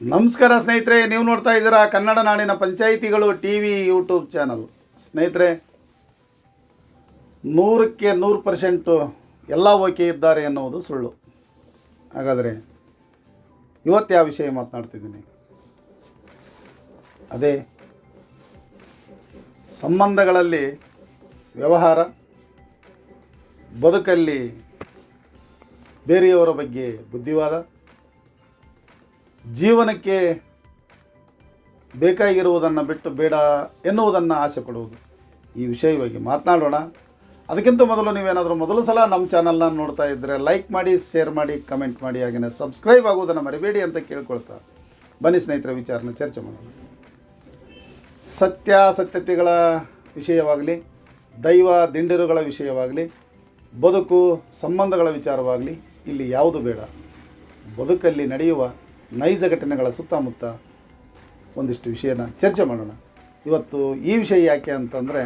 ನಮಸ್ಕಾರ ಸ್ನೇಹಿತರೆ, ನೀವು ನೋಡ್ತಾ ಇದ್ದೀರಾ ಕನ್ನಡ ನಾಡಿನ ಪಂಚಾಯಿತಿಗಳು ಟಿ ವಿ ಯೂಟ್ಯೂಬ್ ಚಾನಲ್. ಸ್ನೇಹಿತರೆ, ನೂರಕ್ಕೆ ನೂರು ಪರ್ಸೆಂಟು ಎಲ್ಲ ಓಕೆ ಇದ್ದಾರೆ ಎನ್ನುವುದು ಸುಳ್ಳು. ಹಾಗಾದರೆ ಇವತ್ತು ಯಾವ ವಿಷಯ ಮಾತನಾಡ್ತಿದ್ದೀನಿ? ಅದೇ ಸಂಬಂಧಗಳಲ್ಲಿ ವ್ಯವಹಾರ, ಬದುಕಲ್ಲಿ ಬೇರೆಯವರ ಬಗ್ಗೆ ಬುದ್ಧಿವಾದ ಜೀವನಕ್ಕೆ ಬೇಕಾಗಿರುವುದನ್ನು ಬಿಟ್ಟು ಬೇಡ ಎನ್ನುವುದನ್ನು ಆಸೆ ಪಡುವುದು. ಈ ವಿಷಯವಾಗಿ ಮಾತನಾಡೋಣ. ಅದಕ್ಕಿಂತ ಮೊದಲು ನೀವೇನಾದರೂ ಮೊದಲು ಸಲ ನಮ್ಮ ಚಾನಲ್ನ ನೋಡ್ತಾ ಇದ್ದರೆ ಲೈಕ್ ಮಾಡಿ ಶೇರ್ ಮಾಡಿ ಕಮೆಂಟ್ ಮಾಡಿ ಹಾಗೆಯೇ ಸಬ್ಸ್ಕ್ರೈಬ್ ಆಗುವುದನ್ನು ಮರಿಬೇಡಿ ಅಂತ ಕೇಳ್ಕೊಳ್ತಾ ಬನ್ನಿ ಸ್ನೇಹಿತರ, ವಿಚಾರನ ಚರ್ಚೆ ಮಾಡೋಣ. ಸತ್ಯಾಸತ್ಯತೆಗಳ ವಿಷಯವಾಗಲಿ, ದೈವ ದಿಂಡಿರುಗಳ ವಿಷಯವಾಗಲಿ, ಬದುಕು ಸಂಬಂಧಗಳ ವಿಚಾರವಾಗಲಿ, ಇಲ್ಲಿ ಯಾವುದು ಬೇಡ. ಬದುಕಲ್ಲಿ ನಡೆಯುವ ನೈಜ ಘಟನೆಗಳ ಸುತ್ತಮುತ್ತ ಒಂದಿಷ್ಟು ವಿಷಯನ ಚರ್ಚೆ ಮಾಡೋಣ. ಇವತ್ತು ಈ ವಿಷಯ ಯಾಕೆ ಅಂತಂದರೆ,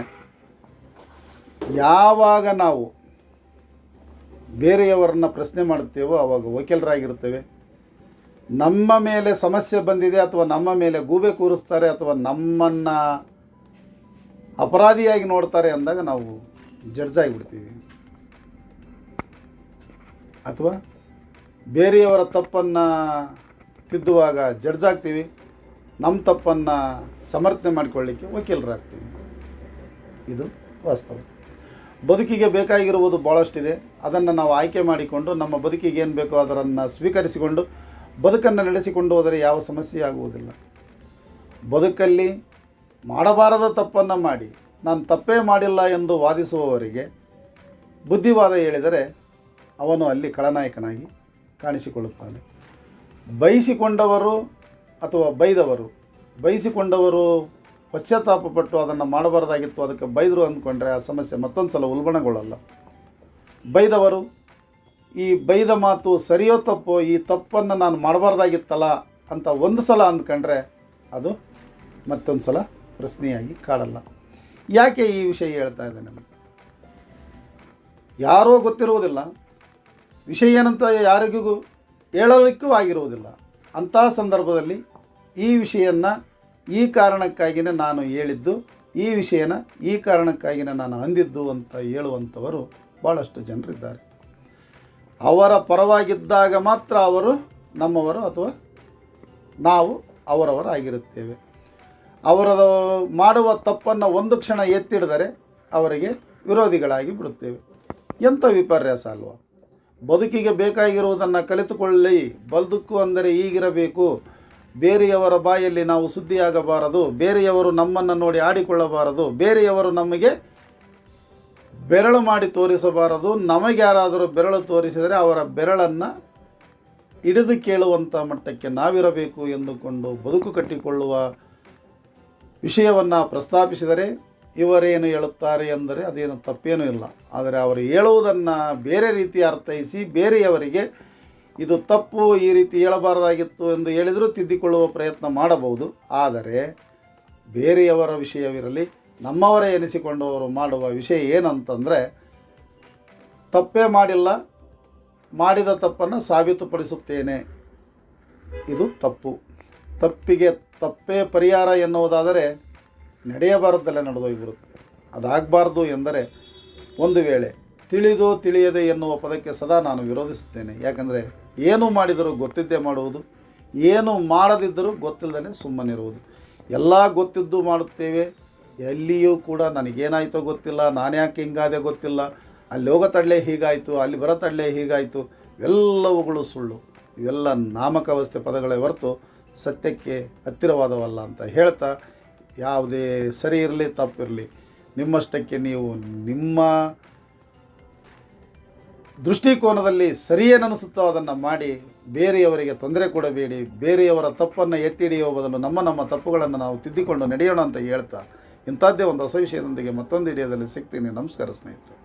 ಯಾವಾಗ ನಾವು ಬೇರೆಯವರನ್ನ ಪ್ರಶ್ನೆ ಮಾಡುತ್ತೇವೋ ಆವಾಗ ವಕೀಲರಾಗಿರ್ತೇವೆ ನಮ್ಮ ಮೇಲೆ ಸಮಸ್ಯೆ ಬಂದಿದೆ ಅಥವಾ ನಮ್ಮ ಮೇಲೆ ಗೂಬೆ ಕೂರಿಸ್ತಾರೆ ಅಥವಾ ನಮ್ಮನ್ನು ಅಪರಾಧಿಯಾಗಿ ನೋಡ್ತಾರೆ ಅಂದಾಗ ನಾವು ಜಡ್ಜ್ ಆಗಿಬಿಡ್ತೀವಿ ಅಥವಾ ಬೇರೆಯವರ ತಪ್ಪನ್ನು ತಿದ್ದುವಾಗ ಜಡ್ಜ್ ಆಗ್ತೀವಿ. ನಮ್ಮ ತಪ್ಪನ್ನು ಸಮರ್ಥನೆ ಮಾಡಿಕೊಳ್ಳಿಕ್ಕೆ ವಕೀಲರಾಗ್ತೀವಿ. ಇದು ವಾಸ್ತವ. ಬದುಕಿಗೆ ಬೇಕಾಗಿರುವುದು ಭಾಳಷ್ಟಿದೆ ಅದನ್ನು ನಾವು ಆಯ್ಕೆ ಮಾಡಿಕೊಂಡು, ನಮ್ಮ ಬದುಕಿಗೆ ಏನು ಬೇಕೋ ಅದರನ್ನು ಸ್ವೀಕರಿಸಿಕೊಂಡು, ಬದುಕನ್ನು ನಡೆಸಿಕೊಂಡು ಹೋದರೆ ಯಾವ ಸಮಸ್ಯೆ ಆಗುವುದಿಲ್ಲ. ಬದುಕಲ್ಲಿ ಮಾಡಬಾರದ ತಪ್ಪನ್ನು ಮಾಡಿ, ನಾನು ತಪ್ಪೇ ಮಾಡಿಲ್ಲ ಎಂದು ವಾದಿಸುವವರಿಗೆ ಬುದ್ಧಿವಾದ ಹೇಳಿದರೆ ಅವನು ಅಲ್ಲಿ ಖಳನಾಯಕನಾಗಿ ಕಾಣಿಸಿಕೊಳ್ಳುತ್ತಾನೆ. ಬಯಸಿಕೊಂಡವರು ಅಥವಾ ಬೈದವರು? ಬಯಸಿಕೊಂಡವರು ಪಶ್ಚಾತ್ತಾಪಪಟ್ಟು ಅದನ್ನು ಮಾಡಬಾರ್ದಾಗಿತ್ತು, ಅದಕ್ಕೆ ಬೈದರು ಅಂದ್ಕೊಂಡ್ರೆ ಆ ಸಮಸ್ಯೆ ಮತ್ತೊಂದು ಸಲ ಉಲ್ಬಣಗೊಳ್ಳಲ್ಲ. ಬೈದವರು, ಈ ಬೈದ ಮಾತು ಸರಿಯೋ ತಪ್ಪೋ, ಈ ತಪ್ಪನ್ನು ನಾನು ಮಾಡಬಾರ್ದಾಗಿತ್ತಲ್ಲ ಅಂತ ಒಂದು ಸಲ ಅಂದ್ಕೊಂಡ್ರೆ ಅದು ಮತ್ತೊಂದು ಸಲ ಪ್ರಶ್ನೆಯಾಗಿ ಕಾಡಲ್ಲ. ಯಾಕೆ ಈ ವಿಷಯ ಹೇಳ್ತಾ ಇದ್ದೇನೆ ನಾನು? ಯಾರೋ ಗೊತ್ತಿರುವುದಿಲ್ಲ. ವಿಷಯ ಏನಂತ ಯಾರಿಗೂ ಹೇಳಲಿಕ್ಕೂ ಆಗಿರುವುದಿಲ್ಲ ಅಂಥ ಸಂದರ್ಭದಲ್ಲಿ ಈ ವಿಷಯನ್ನು ಈ ಕಾರಣಕ್ಕಾಗಿಯೇ ನಾನು ಹೇಳಿದ್ದು, ಈ ವಿಷಯನ ಈ ಕಾರಣಕ್ಕಾಗಿಯೇ ನಾನು ಅಂದಿದ್ದು ಅಂತ ಹೇಳುವಂಥವರು ಭಾಳಷ್ಟು ಜನರಿದ್ದಾರೆ. ಅವರ ಪರವಾಗಿದ್ದಾಗ ಮಾತ್ರ ಅವರು ನಮ್ಮವರು ಅಥವಾ ನಾವು ಅವರವರಾಗಿರುತ್ತೇವೆ ಅವರ ಮಾಡುವ ತಪ್ಪನ್ನು ಒಂದು ಕ್ಷಣ ಎತ್ತಿಡಿದರೆ ಅವರಿಗೆ ವಿರೋಧಿಗಳಾಗಿ ಬಿಡುತ್ತೇವೆ. ಎಂಥ ವಿಪರ್ಯಾಸ ಅಲ್ವಾ? ಬದುಕಿಗೆ ಬೇಕಾಗಿರುವುದನ್ನು ಕಲಿತುಕೊಳ್ಳಿ ಬದುಕು ಅಂದರೆ ಈಗಿರಬೇಕು. ಬೇರೆಯವರ ಬಾಯಲ್ಲಿ ನಾವು ಸುದ್ದಿಯಾಗಬಾರದು. ಬೇರೆಯವರು ನಮ್ಮನ್ನು ನೋಡಿ ಆಡಿಕೊಳ್ಳಬಾರದು. ಬೇರೆಯವರು ನಮಗೆ ಬೆರಳು ಮಾಡಿ ತೋರಿಸಬಾರದು. ನಮಗೆ ಯಾರಾದರೂ ಬೆರಳು ತೋರಿಸಿದರೆ ಅವರ ಬೆರಳನ್ನು ಹಿಡಿದು ಕೇಳುವಂಥ ಮಟ್ಟಕ್ಕೆ ನಾವಿರಬೇಕು ಎಂದುಕೊಂಡು ಬದುಕು ಕಟ್ಟಿಕೊಳ್ಳುವ ವಿಷಯವನ್ನು ಪ್ರಸ್ತಾಪಿಸಿದರೆ ಇವರೇನು ಹೇಳುತ್ತಾರೆ ಎಂದರೆ ಅದೇನು ತಪ್ಪೇನೂ ಇಲ್ಲ. ಆದರೆ ಅವರು ಹೇಳುವುದನ್ನು ಬೇರೆ ರೀತಿ ಅರ್ಥೈಸಿ ಬೇರೆಯವರಿಗೆ ಇದು ತಪ್ಪು ಈ ರೀತಿ ಹೇಳಬಾರದಾಗಿತ್ತು ಎಂದು ಹೇಳಿದರೂ ತಿದ್ದಿಕೊಳ್ಳುವ ಪ್ರಯತ್ನ ಮಾಡಬಹುದು. ಆದರೆ ಬೇರೆಯವರ ವಿಷಯವಿರಲಿ, ನಮ್ಮವರೇ ಎನಿಸಿಕೊಂಡವರು ಮಾಡುವ ವಿಷಯ ಏನಂತಂದರೆ ತಪ್ಪೇ ಮಾಡಿಲ್ಲ, ಮಾಡಿದ ತಪ್ಪನ್ನು ಸಾಬೀತುಪಡಿಸುತ್ತೇನೆ. ಇದು ತಪ್ಪು. ತಪ್ಪಿಗೆ ತಪ್ಪೇ ಪರಿಹಾರ ಎನ್ನುವುದಾದರೆ ನಡೆಯಬಾರದಲ್ಲೇ ನಡೆದೋಗಿಬಿಡುತ್ತೆ ಅದಾಗಬಾರ್ದು ಎಂದರೆ ಒಂದು ವೇಳೆ ತಿಳಿದು ತಿಳಿಯದೆ ಎನ್ನುವ ಪದಕ್ಕೆ ಸದಾ ನಾನು ವಿರೋಧಿಸುತ್ತೇನೆ. ಯಾಕಂದರೆ ಏನು ಮಾಡಿದರೂ ಗೊತ್ತಿದ್ದೇ ಮಾಡುವುದು, ಏನು ಮಾಡದಿದ್ದರೂ ಗೊತ್ತಿಲ್ಲದೇ ಸುಮ್ಮನಿರುವುದು ಎಲ್ಲ ಗೊತ್ತಿದ್ದು ಮಾಡುತ್ತೇವೆ, ಎಲ್ಲಿಯೂ ಕೂಡ ನನಗೇನಾಯಿತೋ ಗೊತ್ತಿಲ್ಲ, ನಾನು ಯಾಕೆ ಹಿಂಗಾದೆ ಗೊತ್ತಿಲ್ಲ, ಅಲ್ಲಿ ಹೋಗೋ ತಡಲೆ ಹೀಗಾಯಿತು, ಅಲ್ಲಿ ಬರೋ ತಡಲೆ ಹೀಗಾಯಿತು ಎಲ್ಲವುಗಳು ಸುಳ್ಳು. ಇವೆಲ್ಲ ನಾಮಕಾವಸ್ಥೆ ಪದಗಳೇ ಹೊರತು ಸತ್ಯಕ್ಕೆ ಹತ್ತಿರವಾದವಲ್ಲ ಅಂತ ಹೇಳ್ತಾ ಯಾವುದೇ ಸರಿ ಇರಲಿ ತಪ್ಪಿರಲಿ ನಿಮ್ಮಷ್ಟಕ್ಕೆ ನೀವು ನಿಮ್ಮ ದೃಷ್ಟಿಕೋನದಲ್ಲಿ ಸರಿಯೇನನಿಸುತ್ತೋ ಅದನ್ನು ಮಾಡಿ, ಬೇರೆಯವರಿಗೆ ತೊಂದರೆ ಕೊಡಬೇಡಿ, ಬೇರೆಯವರ ತಪ್ಪನ್ನು ಎತ್ತಿ ಹಿಡಿಯುವ ಬದಲು ನಮ್ಮ ನಮ್ಮ ತಪ್ಪುಗಳನ್ನು ನಾವು ತಿದ್ದಿಕೊಂಡು ನಡೆಯೋಣ ಅಂತ ಹೇಳ್ತಾ ಇಂಥದ್ದೇ ಒಂದು ಹೊಸ ವಿಷಯದೊಂದಿಗೆ ಮತ್ತೊಂದು ಹಿಡಿಯೋದಲ್ಲಿ ಸಿಗ್ತೀನಿ. ನಮಸ್ಕಾರ ಸ್ನೇಹಿತರೆ.